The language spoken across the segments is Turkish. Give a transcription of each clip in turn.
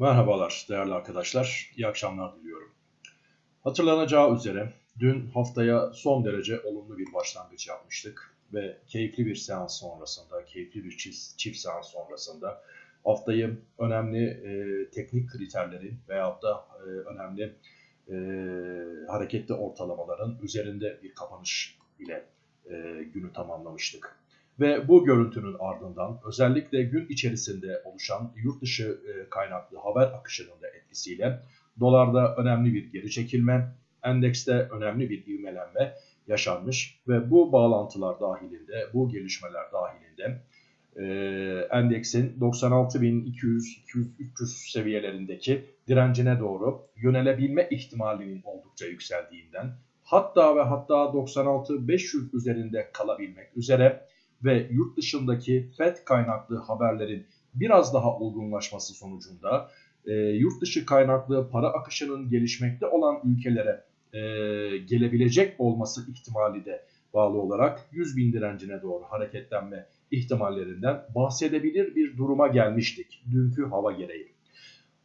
Merhabalar değerli arkadaşlar, iyi akşamlar diliyorum. Hatırlanacağı üzere dün haftaya son derece olumlu bir başlangıç yapmıştık ve keyifli bir seans sonrasında, keyifli bir çift, çift seans sonrasında haftayı önemli e, teknik kriterlerin veyahut da e, önemli e, hareketli ortalamaların üzerinde bir kapanış ile e, günü tamamlamıştık. Ve bu görüntünün ardından özellikle gün içerisinde oluşan yurt dışı e, kaynaklı haber akışının da etkisiyle dolarda önemli bir geri çekilme, endekste önemli bir ivmelenme yaşanmış ve bu bağlantılar dahilinde, bu gelişmeler dahilinde e, endeksin 96.200-300 seviyelerindeki direncine doğru yönelebilme ihtimalinin oldukça yükseldiğinden hatta ve hatta 96.500 üzerinde kalabilmek üzere ve yurt dışındaki FED kaynaklı haberlerin biraz daha olgunlaşması sonucunda e, yurt dışı kaynaklı para akışının gelişmekte olan ülkelere e, gelebilecek olması ihtimali de bağlı olarak 100 bin direncine doğru hareketlenme ihtimallerinden bahsedebilir bir duruma gelmiştik dünkü hava gereği.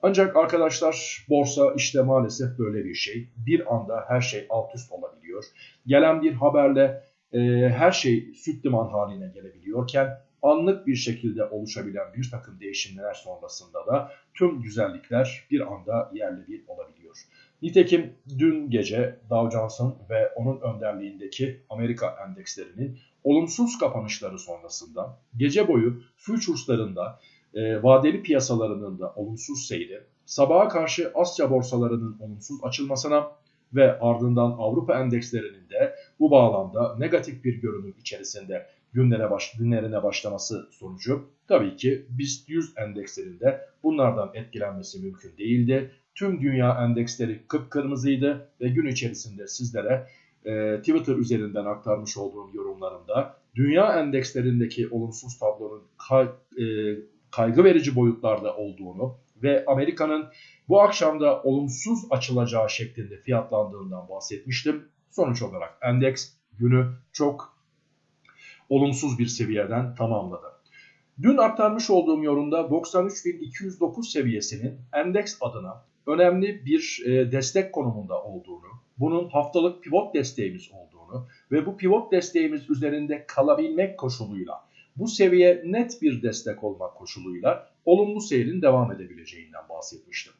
Ancak arkadaşlar borsa işte maalesef böyle bir şey. Bir anda her şey alt üst olabiliyor. Gelen bir haberle e, her şey süt liman haline gelebiliyorken anlık bir şekilde oluşabilen bir takım değişimler sonrasında da tüm güzellikler bir anda yerli bir olabiliyor. Nitekim dün gece Dow Jones'un ve onun önderliğindeki Amerika endekslerinin olumsuz kapanışları sonrasında gece boyu futures'larında e, vadeli piyasalarının da olumsuz seyri, sabaha karşı Asya borsalarının olumsuz açılmasına ve ardından Avrupa endekslerinin de bu bağlamda negatif bir görünüm içerisinde günlere baş, günlerine başlaması sonucu tabii ki BIST 100 endekslerinde bunlardan etkilenmesi mümkün değildi. Tüm dünya endeksleri kıpkırmızıydı ve gün içerisinde sizlere e, Twitter üzerinden aktarmış olduğum yorumlarımda dünya endekslerindeki olumsuz tablonun kay, e, kaygı verici boyutlarda olduğunu ve Amerika'nın bu akşamda olumsuz açılacağı şeklinde fiyatlandığından bahsetmiştim. Sonuç olarak endeks günü çok olumsuz bir seviyeden tamamladı. Dün aktarmış olduğum yorumda 93.209 seviyesinin endeks adına önemli bir e, destek konumunda olduğunu, bunun haftalık pivot desteğimiz olduğunu ve bu pivot desteğimiz üzerinde kalabilmek koşuluyla bu seviye net bir destek olmak koşuluyla olumlu seyrin devam edebileceğinden bahsetmiştim.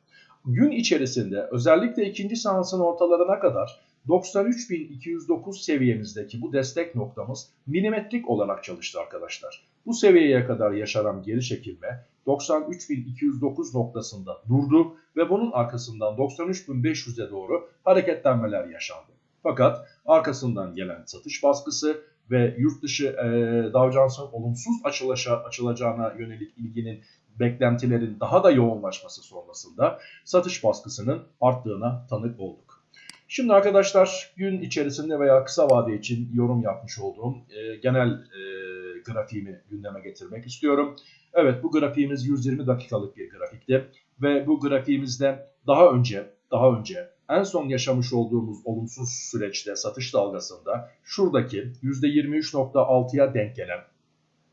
Gün içerisinde özellikle ikinci seansın ortalarına kadar 93.209 seviyemizdeki bu destek noktamız milimetrik olarak çalıştı arkadaşlar. Bu seviyeye kadar yaşanan geri çekilme 93.209 noktasında durdu ve bunun arkasından 93.500'e doğru hareketlenmeler yaşandı. Fakat arkasından gelen satış baskısı ve yurt dışı e, Dow Jones'un olumsuz açılışa, açılacağına yönelik ilginin beklentilerin daha da yoğunlaşması sonrasında satış baskısının arttığına tanık olduk. Şimdi arkadaşlar gün içerisinde veya kısa vade için yorum yapmış olduğum e, genel e, grafiğimi gündeme getirmek istiyorum. Evet bu grafiğimiz 120 dakikalık bir grafikti ve bu grafiğimizde daha önce daha önce en son yaşamış olduğumuz olumsuz süreçte satış dalgasında şuradaki %23.6'ya denk gelen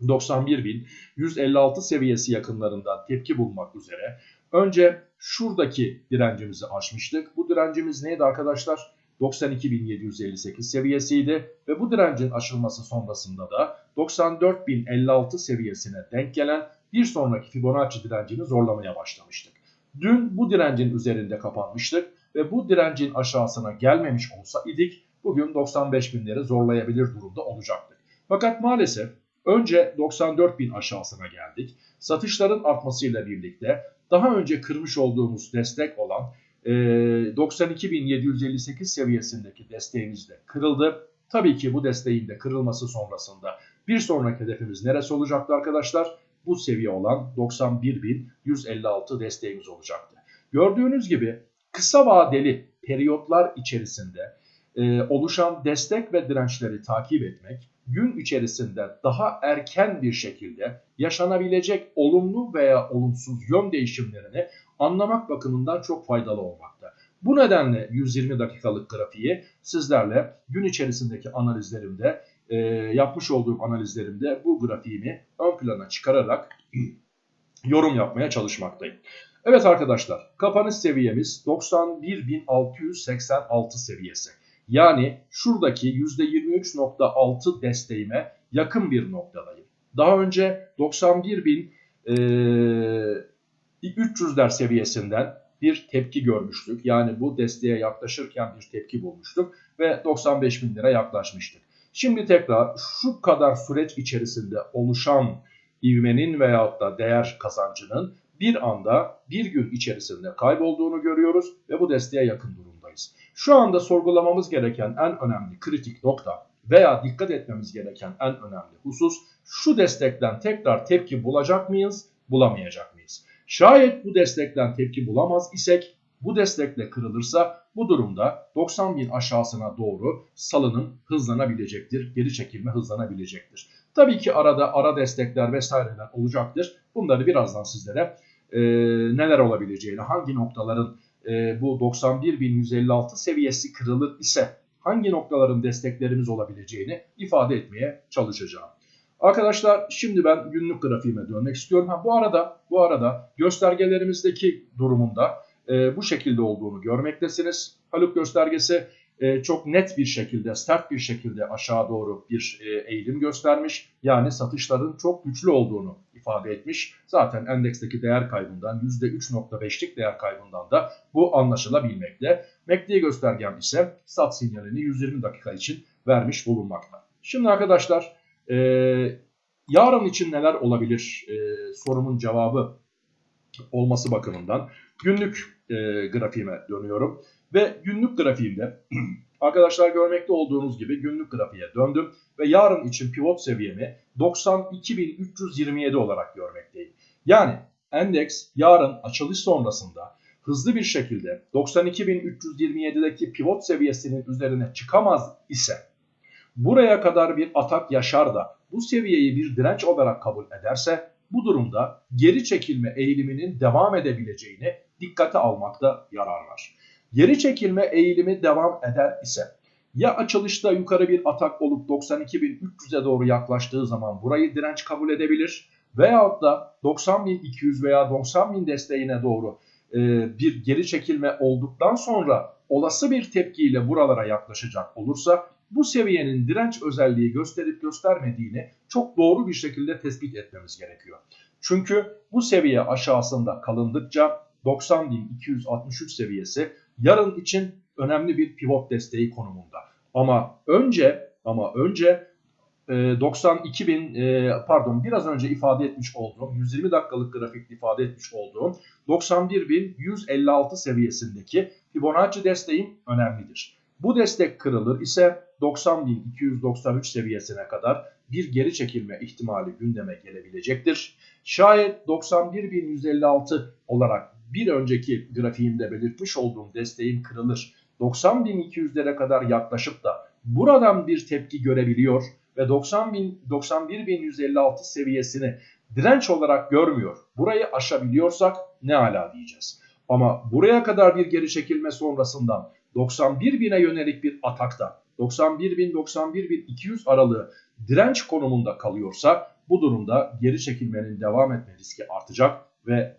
91.156 seviyesi yakınlarından tepki bulmak üzere önce şuradaki direncimizi aşmıştık. Bu direncimiz neydi arkadaşlar? 92.758 seviyesiydi ve bu direncin aşılması sonrasında da 94.056 seviyesine denk gelen bir sonraki Fibonacci direncini zorlamaya başlamıştık. Dün bu direncin üzerinde kapanmıştık ve bu direncin aşağısına gelmemiş olsa idik bugün 95 binleri zorlayabilir durumda olacaktık. Fakat maalesef önce 94 bin aşağısına geldik. Satışların artmasıyla birlikte daha önce kırmış olduğumuz destek olan 92.758 seviyesindeki desteğimiz de kırıldı. Tabii ki bu desteğin de kırılması sonrasında bir sonraki hedefimiz neresi olacaktı arkadaşlar? Bu seviye olan 91.156 desteğimiz olacaktı. Gördüğünüz gibi kısa vadeli periyotlar içerisinde e, oluşan destek ve dirençleri takip etmek gün içerisinde daha erken bir şekilde yaşanabilecek olumlu veya olumsuz yön değişimlerini anlamak bakımından çok faydalı olmakta. Bu nedenle 120 dakikalık grafiği sizlerle gün içerisindeki analizlerimde e, yapmış olduğum analizlerimde bu grafiğimi ön plana çıkararak yorum yapmaya çalışmaktayım. Evet arkadaşlar kapanış seviyemiz 91.686 seviyesi. Yani şuradaki %23.6 desteğime yakın bir noktadayım. Daha önce 91.300'ler e, seviyesinden bir tepki görmüştük. Yani bu desteğe yaklaşırken bir tepki bulmuştuk ve 95 bin lira yaklaşmıştık. Şimdi tekrar şu kadar süreç içerisinde oluşan ivmenin veyahut da değer kazancının bir anda bir gün içerisinde kaybolduğunu görüyoruz ve bu desteğe yakın durumdayız. Şu anda sorgulamamız gereken en önemli kritik nokta veya dikkat etmemiz gereken en önemli husus şu destekten tekrar tepki bulacak mıyız, bulamayacak mıyız? Şayet bu destekten tepki bulamaz isek bu destekle kırılırsa bu durumda 90 bin aşağısına doğru salınım hızlanabilecektir. Geri çekilme hızlanabilecektir. Tabii ki arada ara destekler vesaireler olacaktır. Bunları birazdan sizlere e, neler olabileceğini, hangi noktaların e, bu 91.156 seviyesi kırılır ise hangi noktaların desteklerimiz olabileceğini ifade etmeye çalışacağım. Arkadaşlar şimdi ben günlük grafiğime dönmek istiyorum. Ha, bu arada bu arada göstergelerimizdeki durumunda e, bu şekilde olduğunu görmektesiniz. Haluk göstergesi e, çok net bir şekilde, sert bir şekilde aşağı doğru bir e, eğilim göstermiş. Yani satışların çok güçlü olduğunu ifade etmiş. Zaten endeksteki değer kaybından %3.5'lik değer kaybından da bu anlaşılabilmekte. MACD göstergem ise sat sinyalini 120 dakika için vermiş bulunmakta. Şimdi arkadaşlar e, yarın için neler olabilir e, sorumun cevabı olması bakımından günlük e, grafiğime dönüyorum. Ve günlük grafiğimde arkadaşlar görmekte olduğunuz gibi günlük grafiğe döndüm ve yarın için pivot seviyemi 92.327 olarak görmekteyim. Yani endeks yarın açılış sonrasında hızlı bir şekilde 92.327'deki pivot seviyesinin üzerine çıkamaz ise buraya kadar bir atak yaşar da bu seviyeyi bir direnç olarak kabul ederse bu durumda geri çekilme eğiliminin devam edebileceğini dikkate almakta yarar var. Geri çekilme eğilimi devam eder ise ya açılışta yukarı bir atak olup 92.300'e doğru yaklaştığı zaman burayı direnç kabul edebilir veyahut da 90.200 veya 90.000 desteğine doğru e, bir geri çekilme olduktan sonra olası bir tepkiyle buralara yaklaşacak olursa bu seviyenin direnç özelliği gösterip göstermediğini çok doğru bir şekilde tespit etmemiz gerekiyor. Çünkü bu seviye aşağısında kalındıkça 90.263 seviyesi yarın için önemli bir pivot desteği konumunda. Ama önce ama önce 92 e, bin e, pardon biraz önce ifade etmiş olduğum 120 dakikalık grafikte ifade etmiş olduğum 91.156 seviyesindeki Fibonacci desteğim önemlidir. Bu destek kırılır ise 90.293 seviyesine kadar bir geri çekilme ihtimali gündeme gelebilecektir. Şayet 91.156 olarak bir önceki grafiğimde belirtmiş olduğum desteğin kırılır 90.200'lere kadar yaklaşıp da buradan bir tepki görebiliyor ve 91.156 seviyesini direnç olarak görmüyor. Burayı aşabiliyorsak ne ala diyeceğiz. Ama buraya kadar bir geri çekilme sonrasından 91.000'e yönelik bir atakta 91.000-91.200 aralığı direnç konumunda kalıyorsa bu durumda geri çekilmenin devam etme riski artacak ve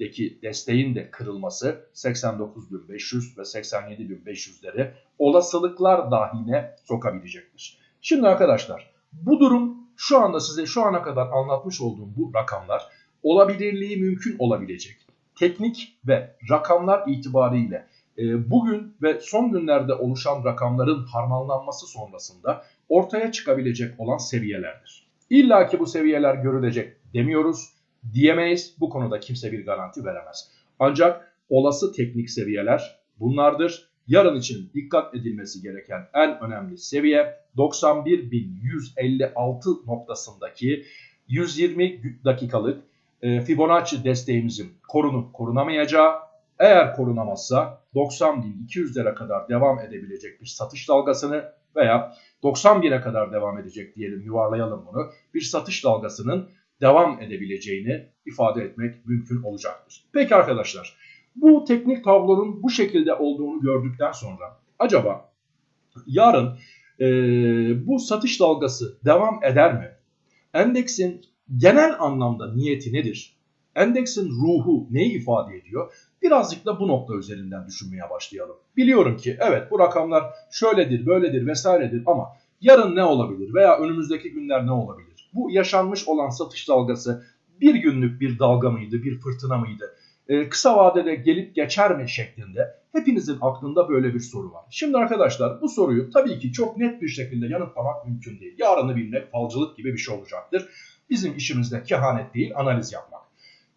90.000'deki desteğin de kırılması 89.500 ve 87.500'leri olasılıklar dahine sokabilecektir. Şimdi arkadaşlar bu durum şu anda size şu ana kadar anlatmış olduğum bu rakamlar olabilirliği mümkün olabilecek teknik ve rakamlar itibariyle e, bugün ve son günlerde oluşan rakamların harmanlanması sonrasında ortaya çıkabilecek olan seviyelerdir. İlla ki bu seviyeler görülecek demiyoruz, diyemeyiz. Bu konuda kimse bir garanti veremez. Ancak olası teknik seviyeler bunlardır. Yarın için dikkat edilmesi gereken en önemli seviye 91.156 noktasındaki 120 dakikalık e, Fibonacci desteğimizin korunup korunamayacağı eğer korunamazsa 90.200'lere kadar devam edebilecek bir satış dalgasını veya 91'e kadar devam edecek diyelim yuvarlayalım bunu. Bir satış dalgasının devam edebileceğini ifade etmek mümkün olacaktır. Peki arkadaşlar bu teknik tablonun bu şekilde olduğunu gördükten sonra acaba yarın e, bu satış dalgası devam eder mi? Endeksin genel anlamda niyeti nedir? Endeksin ruhu neyi ifade ediyor? Birazcık da bu nokta üzerinden düşünmeye başlayalım. Biliyorum ki evet bu rakamlar şöyledir, böyledir vesairedir ama yarın ne olabilir veya önümüzdeki günler ne olabilir? Bu yaşanmış olan satış dalgası bir günlük bir dalga mıydı, bir fırtına mıydı? Ee, kısa vadede gelip geçer mi şeklinde hepinizin aklında böyle bir soru var. Şimdi arkadaşlar bu soruyu tabii ki çok net bir şekilde yanıtlamak mümkün değil. Yarını bilmek falcılık gibi bir şey olacaktır. Bizim işimizde kehanet değil analiz yapmak.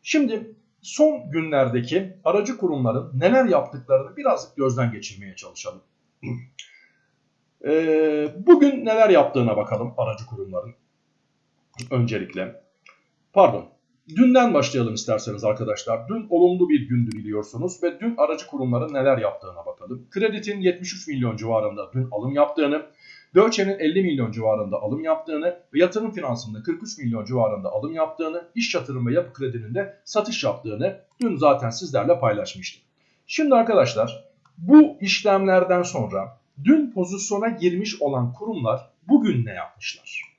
Şimdi son günlerdeki aracı kurumların neler yaptıklarını birazcık gözden geçirmeye çalışalım. Ee, bugün neler yaptığına bakalım aracı kurumların. Öncelikle. Pardon. Dünden başlayalım isterseniz arkadaşlar. Dün olumlu bir gündü biliyorsunuz ve dün aracı kurumların neler yaptığına bakalım. Kreditin 73 milyon civarında dün alım yaptığını, Deutsche'nin 50 milyon civarında alım yaptığını ve yatırım finansında 43 milyon civarında alım yaptığını, iş yatırım ve yapı kredinin de satış yaptığını dün zaten sizlerle paylaşmıştım. Şimdi arkadaşlar bu işlemlerden sonra dün pozisyona girmiş olan kurumlar bugün ne yapmışlar?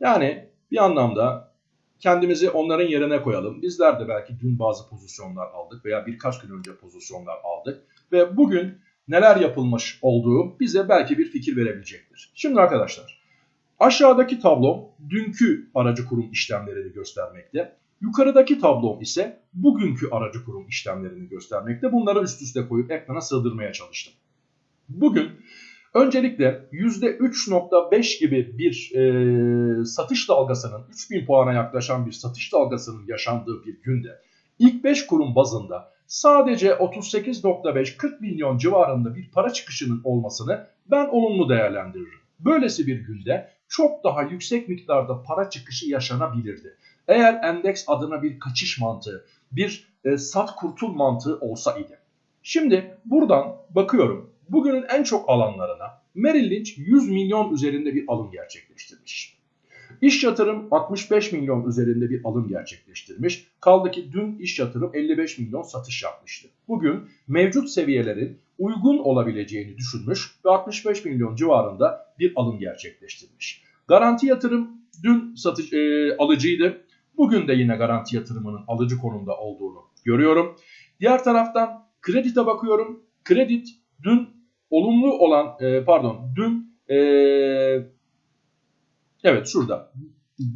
Yani bir anlamda kendimizi onların yerine koyalım. Bizler de belki dün bazı pozisyonlar aldık veya birkaç gün önce pozisyonlar aldık ve bugün neler yapılmış olduğu bize belki bir fikir verebilecektir. Şimdi arkadaşlar aşağıdaki tablom dünkü aracı kurum işlemlerini göstermekte. Yukarıdaki tablom ise bugünkü aracı kurum işlemlerini göstermekte. Bunları üst üste koyup ekrana sığdırmaya çalıştım. Bugün öncelikle %3.5 gibi bir e, satış dalgasının 3000 puana yaklaşan bir satış dalgasının yaşandığı bir günde ilk 5 kurum bazında sadece 38.5-40 milyon civarında bir para çıkışının olmasını ben olumlu değerlendiririm. Böylesi bir günde çok daha yüksek miktarda para çıkışı yaşanabilirdi. Eğer endeks adına bir kaçış mantığı, bir e, sat kurtul mantığı olsa idi. Şimdi buradan bakıyorum bugünün en çok alanlarına Merrill Lynch 100 milyon üzerinde bir alım gerçekleştirmiş. İş yatırım 65 milyon üzerinde bir alım gerçekleştirmiş. Kaldı ki dün iş yatırım 55 milyon satış yapmıştı. Bugün mevcut seviyelerin uygun olabileceğini düşünmüş ve 65 milyon civarında bir alım gerçekleştirmiş. Garanti yatırım dün satış e, alıcıydı. Bugün de yine garanti yatırımının alıcı konumda olduğunu görüyorum. Diğer taraftan kredite bakıyorum. Kredit dün olumlu olan e, pardon dün e, evet şurada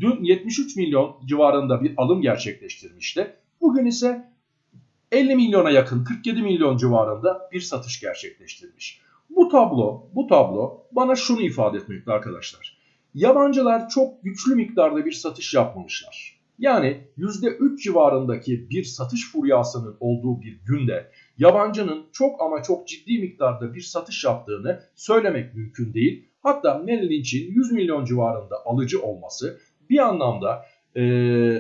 dün 73 milyon civarında bir alım gerçekleştirmişti. Bugün ise 50 milyona yakın 47 milyon civarında bir satış gerçekleştirmiş. Bu tablo, bu tablo bana şunu ifade etmekte arkadaşlar. Yabancılar çok güçlü miktarda bir satış yapmamışlar. Yani %3 civarındaki bir satış furyasının olduğu bir günde yabancının çok ama çok ciddi miktarda bir satış yaptığını söylemek mümkün değil. Hatta Merrill Lynch'in 100 milyon civarında alıcı olması bir anlamda e,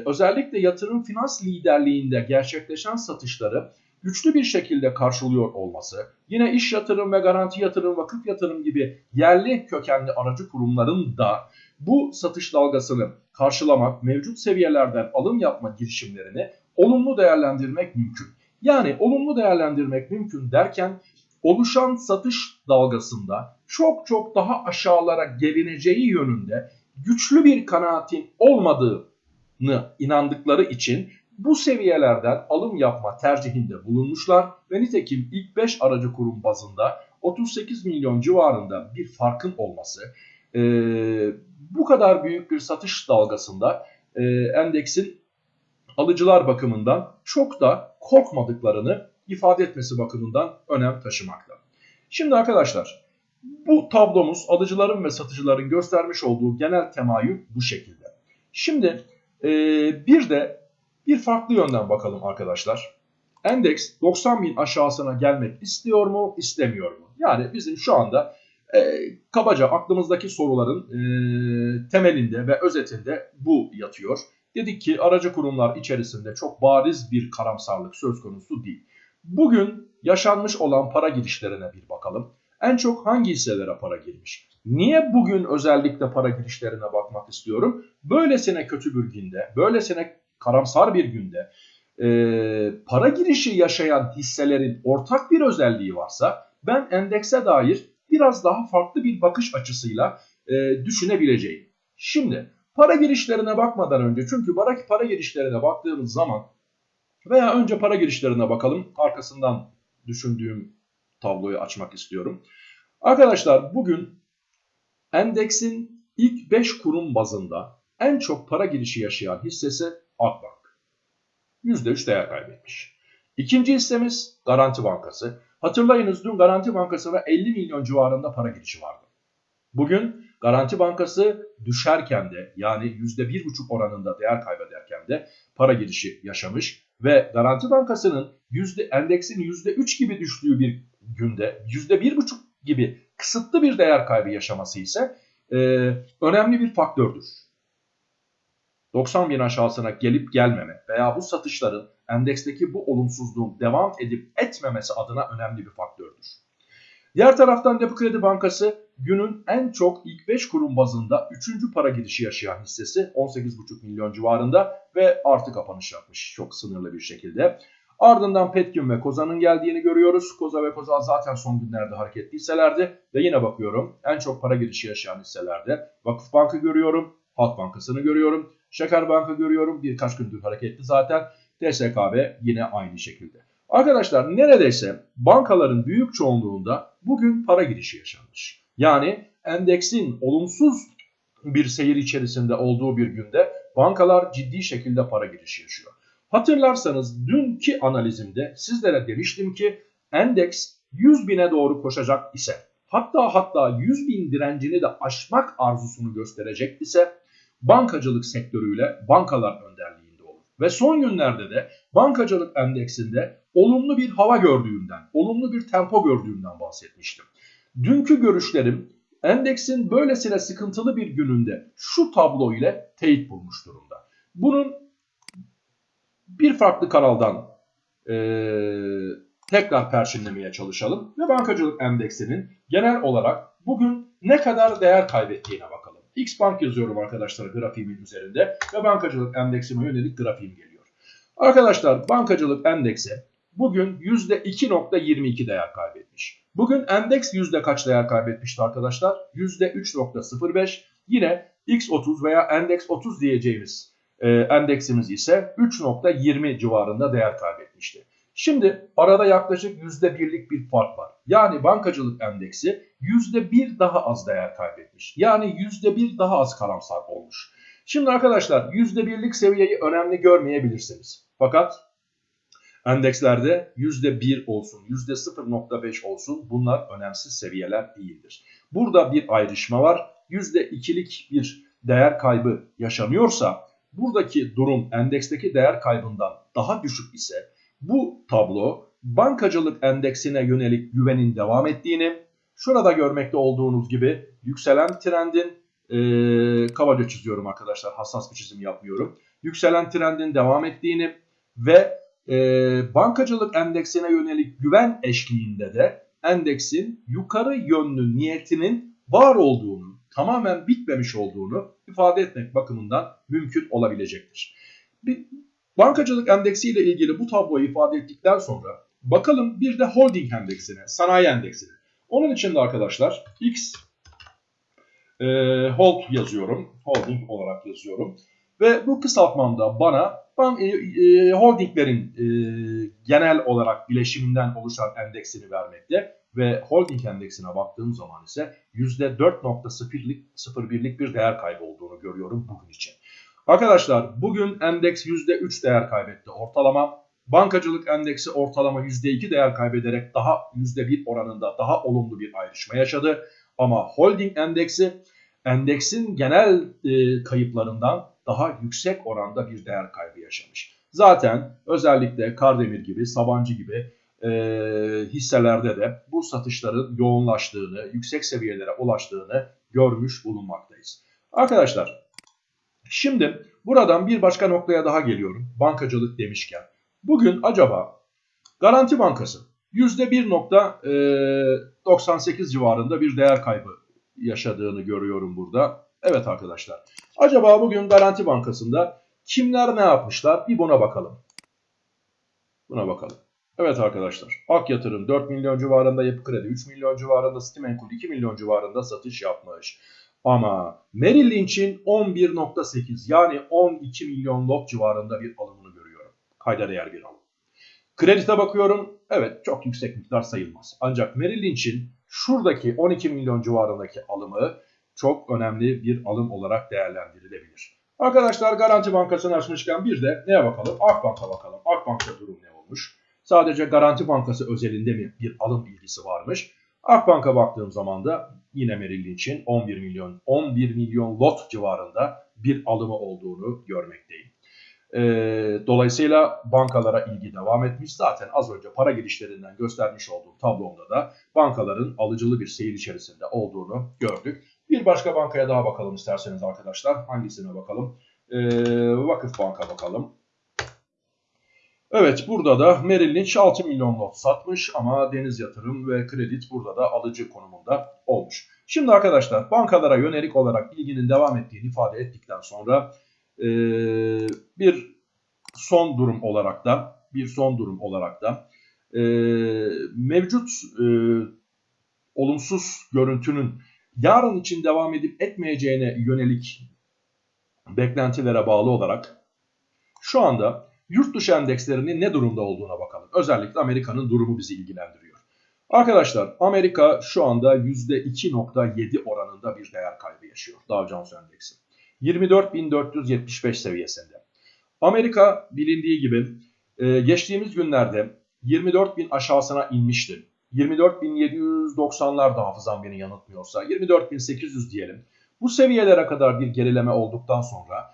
özellikle yatırım finans liderliğinde gerçekleşen satışları güçlü bir şekilde karşılıyor olması, yine iş yatırım ve garanti yatırım, vakıf yatırım gibi yerli kökenli aracı kurumların da bu satış dalgasını karşılamak, mevcut seviyelerden alım yapma girişimlerini olumlu değerlendirmek mümkün. Yani olumlu değerlendirmek mümkün derken oluşan satış dalgasında çok çok daha aşağılara gelineceği yönünde güçlü bir kanaatin olmadığını inandıkları için bu seviyelerden alım yapma tercihinde bulunmuşlar ve nitekim ilk 5 aracı kurum bazında 38 milyon civarında bir farkın olması e, bu kadar büyük bir satış dalgasında e, endeksin alıcılar bakımından çok da korkmadıklarını ifade etmesi bakımından önem taşımakta. Şimdi arkadaşlar bu tablomuz alıcıların ve satıcıların göstermiş olduğu genel temayül bu şekilde. Şimdi e, bir de bir farklı yönden bakalım arkadaşlar. Endeks 90 bin aşağısına gelmek istiyor mu, istemiyor mu? Yani bizim şu anda e, kabaca aklımızdaki soruların e, temelinde ve özetinde bu yatıyor. Dedik ki aracı kurumlar içerisinde çok bariz bir karamsarlık söz konusu değil. Bugün yaşanmış olan para girişlerine bir bakalım. En çok hangi hisselere para girmiş? Niye bugün özellikle para girişlerine bakmak istiyorum? Böylesine kötü bir günde, böylesine karamsar bir günde e, para girişi yaşayan hisselerin ortak bir özelliği varsa ben endekse dair biraz daha farklı bir bakış açısıyla e, düşünebileceğim. Şimdi para girişlerine bakmadan önce çünkü para, girişlerine baktığımız zaman veya önce para girişlerine bakalım arkasından düşündüğüm tabloyu açmak istiyorum. Arkadaşlar bugün endeksin ilk 5 kurum bazında en çok para girişi yaşayan hissesi Akbank. %3 değer kaybetmiş. İkinci hissemiz Garanti Bankası. Hatırlayınız dün Garanti Bankası'na 50 milyon civarında para girişi vardı. Bugün Garanti Bankası düşerken de yani %1,5 oranında değer kaybederken de para girişi yaşamış ve Garanti Bankası'nın yüzde, endeksin %3 gibi düştüğü bir günde %1,5 gibi kısıtlı bir değer kaybı yaşaması ise e, önemli bir faktördür. 90 bin aşağısına gelip gelmeme veya bu satışların endeksteki bu olumsuzluğun devam edip etmemesi adına önemli bir faktördür. Diğer taraftan Yapı Kredi Bankası günün en çok ilk 5 kurum bazında 3. para girişi yaşayan hissesi 18,5 milyon civarında ve artı kapanış yapmış çok sınırlı bir şekilde. Ardından Petkim ve Koza'nın geldiğini görüyoruz. Koza ve Koza zaten son günlerde hareketli hisselerdi. Ve yine bakıyorum en çok para girişi yaşayan hisselerde Vakıf Bank'ı görüyorum, Halk Bankası'nı görüyorum, Şeker Bank'ı görüyorum. Birkaç gündür hareketli zaten. TSKB yine aynı şekilde. Arkadaşlar neredeyse bankaların büyük çoğunluğunda bugün para girişi yaşanmış. Yani endeksin olumsuz bir seyir içerisinde olduğu bir günde bankalar ciddi şekilde para girişi yaşıyor. Hatırlarsanız dünkü analizimde sizlere demiştim ki endeks 100 bine doğru koşacak ise hatta hatta 100 bin direncini de aşmak arzusunu gösterecek ise bankacılık sektörüyle bankalar önderliğinde olur. Ve son günlerde de bankacılık endeksinde olumlu bir hava gördüğümden, olumlu bir tempo gördüğümden bahsetmiştim. Dünkü görüşlerim endeksin böylesine sıkıntılı bir gününde şu tablo ile teyit bulmuş durumda. Bunun bir farklı kanaldan e, tekrar perçinlemeye çalışalım ve bankacılık endeksinin genel olarak bugün ne kadar değer kaybettiğine bakalım. X Bank yazıyorum arkadaşlar grafiğimin üzerinde ve bankacılık endeksime yönelik grafiğim geliyor. Arkadaşlar bankacılık endeksi bugün %2.22 değer kaybetmiş. Bugün endeks yüzde kaç değer kaybetmişti arkadaşlar? %3.05. Yine X30 veya endeks 30 diyeceğimiz e, endeksimiz ise 3.20 civarında değer kaybetmişti. Şimdi arada yaklaşık %1'lik bir fark var. Yani bankacılık endeksi %1 daha az değer kaybetmiş. Yani %1 daha az karamsar olmuş. Şimdi arkadaşlar %1'lik seviyeyi önemli görmeyebilirsiniz. Fakat endekslerde %1 olsun, %0.5 olsun bunlar önemsiz seviyeler değildir. Burada bir ayrışma var. %2'lik bir değer kaybı yaşanıyorsa buradaki durum endeksteki değer kaybından daha düşük ise bu tablo bankacılık endeksine yönelik güvenin devam ettiğini, şurada görmekte olduğunuz gibi yükselen trendin, e, kabaca çiziyorum arkadaşlar hassas bir çizim yapmıyorum. Yükselen trendin devam ettiğini ve e, bankacılık endeksine yönelik güven eşliğinde de endeksin yukarı yönlü niyetinin var olduğunu, tamamen bitmemiş olduğunu ifade etmek bakımından mümkün olabilecektir. Bir, bankacılık endeksi ile ilgili bu tabloyu ifade ettikten sonra bakalım bir de holding endeksine, sanayi endeksine. Onun için de arkadaşlar X e, hold yazıyorum, holding olarak yazıyorum. Ve bu kısaltmamda bana ben, e, e, holdinglerin e, genel olarak bileşiminden oluşan endeksini vermekte ve holding endeksine baktığım zaman ise %4.01'lik bir değer kaybı olduğunu görüyorum bugün için. Arkadaşlar bugün endeks %3 değer kaybetti ortalama. Bankacılık endeksi ortalama %2 değer kaybederek daha %1 oranında daha olumlu bir ayrışma yaşadı. Ama holding endeksi endeksin genel e, kayıplarından daha yüksek oranda bir değer kaybı yaşamış. Zaten özellikle Kardemir gibi, Sabancı gibi e, hisselerde de bu satışların yoğunlaştığını, yüksek seviyelere ulaştığını görmüş bulunmaktayız. Arkadaşlar şimdi buradan bir başka noktaya daha geliyorum. Bankacılık demişken. Bugün acaba Garanti Bankası %1.98 civarında bir değer kaybı yaşadığını görüyorum burada. Evet arkadaşlar. Acaba bugün Garanti Bankası'nda kimler ne yapmışlar? Bir buna bakalım. Buna bakalım. Evet arkadaşlar. Ak Yatırım 4 milyon civarında, Yapı Kredi 3 milyon civarında, Stimenkul 2 milyon civarında satış yapmış. Ama Merrill Lynch'in 11.8 yani 12 milyon lot civarında bir alımını görüyorum. Kayda değer bir alım. Kredite bakıyorum. Evet çok yüksek miktar sayılmaz. Ancak Merrill Lynch'in şuradaki 12 milyon civarındaki alımı çok önemli bir alım olarak değerlendirilebilir. Arkadaşlar Garanti Bankası'nı açmışken bir de neye bakalım? Akbank'a bakalım. Akbank'ta durum ne olmuş? Sadece Garanti Bankası özelinde mi bir alım ilgisi varmış? Akbank'a baktığım zaman da yine Merrill Lynch'in 11 milyon 11 milyon lot civarında bir alımı olduğunu görmekteyim. E, dolayısıyla bankalara ilgi devam etmiş. Zaten az önce para girişlerinden göstermiş olduğum tablomda da bankaların alıcılı bir seyir içerisinde olduğunu gördük. Bir başka bankaya daha bakalım isterseniz arkadaşlar. Hangisine bakalım? E, Vakıf Bank'a bakalım. Evet burada da Merrill Lynch 6 milyon not satmış ama Deniz Yatırım ve Kredit burada da alıcı konumunda olmuş. Şimdi arkadaşlar bankalara yönelik olarak ilginin devam ettiğini ifade ettikten sonra e, bir son durum olarak da bir son durum olarak da e, mevcut e, olumsuz görüntünün yarın için devam edip etmeyeceğine yönelik beklentilere bağlı olarak şu anda yurt dışı endekslerinin ne durumda olduğuna bakalım. Özellikle Amerika'nın durumu bizi ilgilendiriyor. Arkadaşlar Amerika şu anda %2.7 oranında bir değer kaybı yaşıyor Dow Jones Endeksi. 24.475 seviyesinde. Amerika bilindiği gibi e, geçtiğimiz günlerde 24.000 aşağısına inmişti. 24.790'lar da hafızam beni yanıltmıyorsa 24.800 diyelim. Bu seviyelere kadar bir gerileme olduktan sonra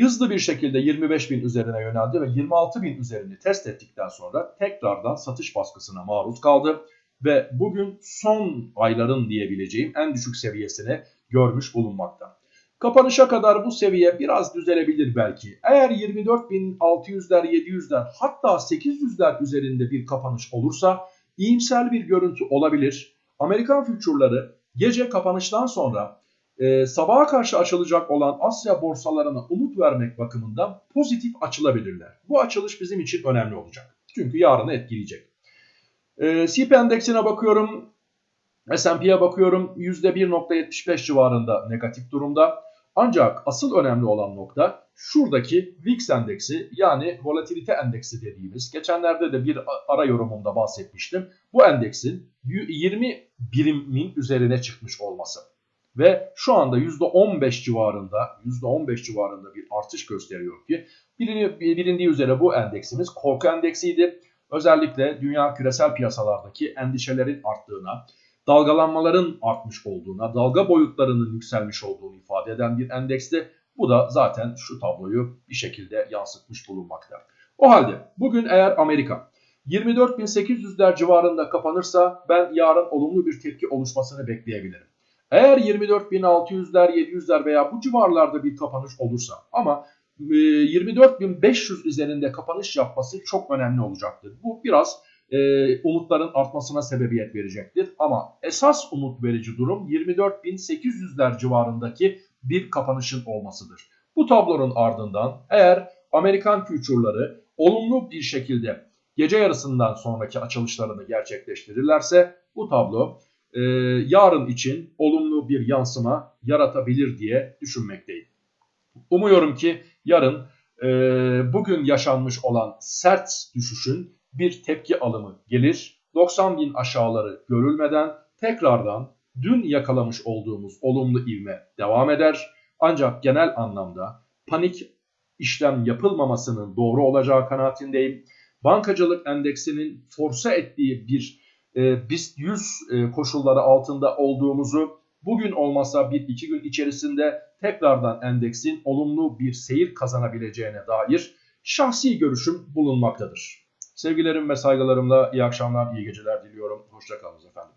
hızlı bir şekilde 25.000 üzerine yöneldi ve 26.000 üzerini test ettikten sonra tekrardan satış baskısına maruz kaldı. Ve bugün son ayların diyebileceğim en düşük seviyesini görmüş bulunmakta. Kapanışa kadar bu seviye biraz düzelebilir belki. Eğer 24.600'ler 700'ler hatta 800'ler üzerinde bir kapanış olursa iyimser bir görüntü olabilir. Amerikan fütürleri gece kapanıştan sonra e, sabaha karşı açılacak olan Asya borsalarına umut vermek bakımından pozitif açılabilirler. Bu açılış bizim için önemli olacak. Çünkü yarını etkileyecek. E, CP endeksine bakıyorum. S&P'ye bakıyorum %1.75 civarında negatif durumda. Ancak asıl önemli olan nokta şuradaki VIX endeksi yani volatilite endeksi dediğimiz geçenlerde de bir ara yorumumda bahsetmiştim. Bu endeksin 20 birimin üzerine çıkmış olması ve şu anda %15 civarında %15 civarında bir artış gösteriyor ki bilindiği üzere bu endeksimiz korku endeksiydi. Özellikle dünya küresel piyasalardaki endişelerin arttığına, dalgalanmaların artmış olduğuna, dalga boyutlarının yükselmiş olduğunu ifade eden bir endeksti. Bu da zaten şu tabloyu bir şekilde yansıtmış bulunmakta. O halde bugün eğer Amerika 24.800'ler civarında kapanırsa ben yarın olumlu bir tepki oluşmasını bekleyebilirim. Eğer 24.600'ler, 700'ler veya bu civarlarda bir kapanış olursa ama 24.500 e, üzerinde kapanış yapması çok önemli olacaktır. Bu biraz e, umutların artmasına sebebiyet verecektir. Ama esas umut verici durum 24.800'ler civarındaki bir kapanışın olmasıdır. Bu tablonun ardından eğer Amerikan future'ları olumlu bir şekilde gece yarısından sonraki açılışlarını gerçekleştirirlerse bu tablo e, yarın için olumlu bir yansıma yaratabilir diye düşünmekteyim. Umuyorum ki yarın e, bugün yaşanmış olan sert düşüşün bir tepki alımı gelir. 90 bin aşağıları görülmeden tekrardan dün yakalamış olduğumuz olumlu ivme devam eder. Ancak genel anlamda panik işlem yapılmamasının doğru olacağı kanaatindeyim. Bankacılık endeksinin force ettiği bir e, BIST 100 e, koşulları altında olduğumuzu bugün olmasa bir iki gün içerisinde tekrardan endeksin olumlu bir seyir kazanabileceğine dair şahsi görüşüm bulunmaktadır. Sevgilerim ve saygılarımla iyi akşamlar, iyi geceler diliyorum. Hoşçakalın efendim.